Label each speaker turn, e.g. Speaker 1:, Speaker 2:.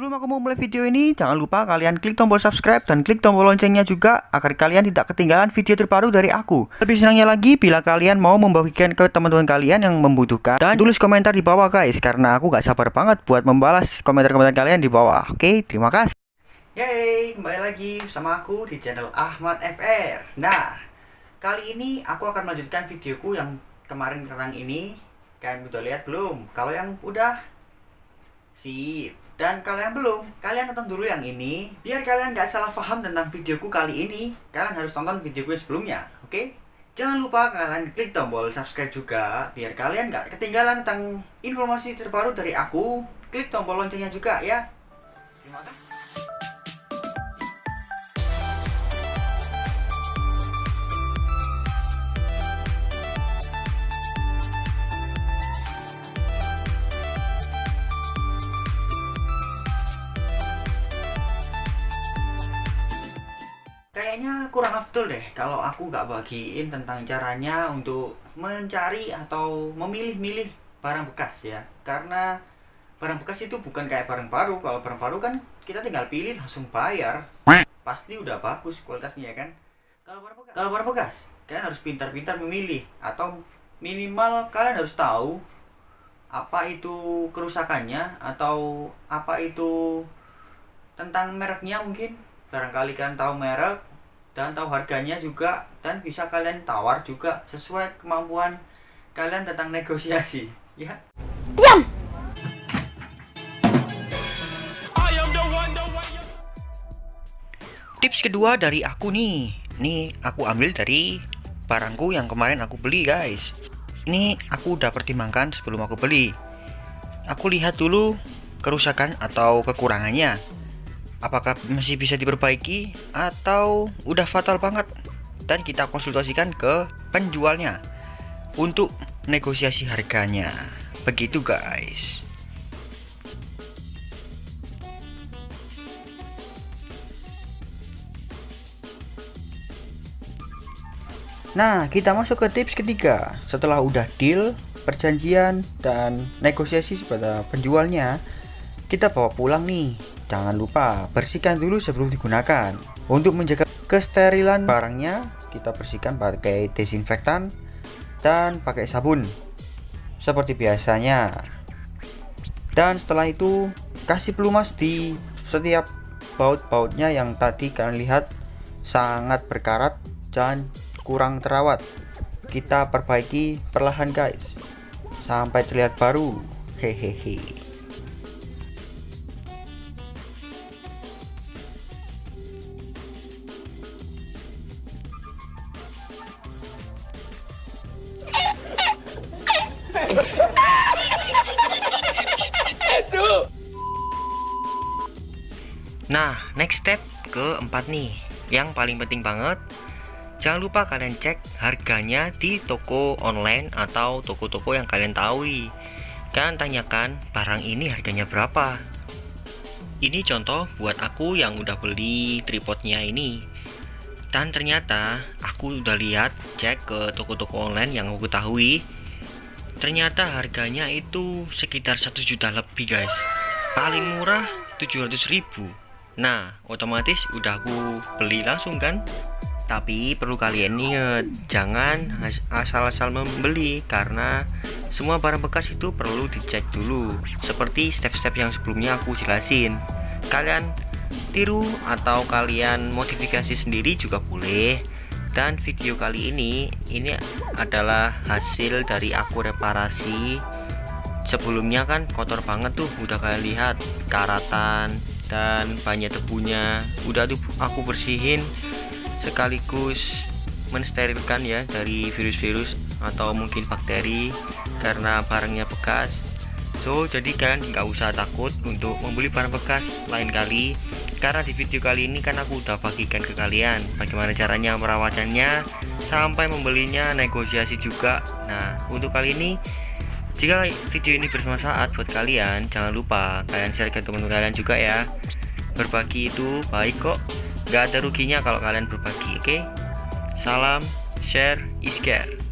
Speaker 1: Sebelum aku mau mulai video ini, jangan lupa kalian klik tombol subscribe dan klik tombol loncengnya juga agar kalian tidak ketinggalan video terbaru dari aku. Lebih senangnya lagi bila kalian mau membagikan ke teman-teman kalian yang membutuhkan dan tulis komentar di bawah guys karena aku gak sabar banget buat membalas komentar-komentar kalian di bawah. Oke, terima kasih. Yeay, kembali lagi sama aku di channel Ahmad FR. Nah, kali ini aku akan melanjutkan videoku yang kemarin tentang ini. Kalian udah lihat belum? Kalau yang udah sip dan kalian belum, kalian tonton dulu yang ini Biar kalian gak salah paham tentang videoku kali ini Kalian harus tonton videoku sebelumnya, oke? Okay? Jangan lupa kalian klik tombol subscribe juga Biar kalian gak ketinggalan tentang informasi terbaru dari aku Klik tombol loncengnya juga ya Terima kasih kayaknya kurang afdol deh kalau aku nggak bagiin tentang caranya untuk mencari atau memilih-milih barang bekas ya. Karena barang bekas itu bukan kayak barang baru. Kalau barang baru kan kita tinggal pilih langsung bayar. Pasti udah bagus kualitasnya ya kan? Kalau barang bekas kalau barang bekas kalian harus pintar-pintar memilih atau minimal kalian harus tahu apa itu kerusakannya atau apa itu tentang mereknya mungkin. Barangkali kalian tahu merek dan tahu harganya juga dan bisa kalian tawar juga sesuai kemampuan kalian tentang negosiasi. Ya. Diam! Tips kedua dari aku nih. Nih aku ambil dari barangku yang kemarin aku beli guys. Ini aku udah pertimbangkan sebelum aku beli. Aku lihat dulu kerusakan atau kekurangannya apakah masih bisa diperbaiki atau udah fatal banget? Dan kita konsultasikan ke penjualnya untuk negosiasi harganya. Begitu guys. Nah kita masuk ke tips ketiga. Setelah udah deal perjanjian dan negosiasi pada penjualnya kita bawa pulang nih Jangan lupa bersihkan dulu sebelum digunakan. Untuk menjaga kesterilan barangnya, kita bersihkan pakai desinfektan dan pakai sabun seperti biasanya. Dan setelah itu kasih pelumas di setiap baut-bautnya yang tadi kalian lihat sangat berkarat dan kurang terawat. Kita perbaiki perlahan guys sampai terlihat baru. Hehehe. Nah, next step keempat nih, yang paling penting banget. Jangan lupa kalian cek harganya di toko online atau toko-toko yang kalian tahu. Kalian tanyakan barang ini harganya berapa. Ini contoh buat aku yang udah beli tripodnya ini. Dan ternyata aku udah lihat cek ke toko-toko online yang aku ketahui ternyata harganya itu sekitar satu juta lebih guys. Paling murah 700 ribu. Nah otomatis udah aku beli langsung kan? Tapi perlu kalian ingat jangan asal-asal membeli karena semua barang bekas itu perlu dicek dulu. Seperti step-step yang sebelumnya aku jelasin. Kalian tiru atau kalian modifikasi sendiri juga boleh dan video kali ini ini adalah hasil dari aku reparasi. Sebelumnya kan kotor banget tuh udah kalian lihat karatan dan banyak debunya udah tuh aku bersihin sekaligus mensterilkan ya dari virus-virus atau mungkin bakteri karena barangnya bekas. So jadi kalian nggak usah takut untuk membeli barang bekas lain kali karena di video kali ini kan aku udah bagikan ke kalian bagaimana caranya merawatannya sampai membelinya negosiasi juga. Nah untuk kali ini jika video ini bermanfaat buat kalian jangan lupa kalian share ke teman kalian juga ya. Berbagi itu baik kok. Gak ada ruginya kalau kalian berbagi oke? Okay? salam share is care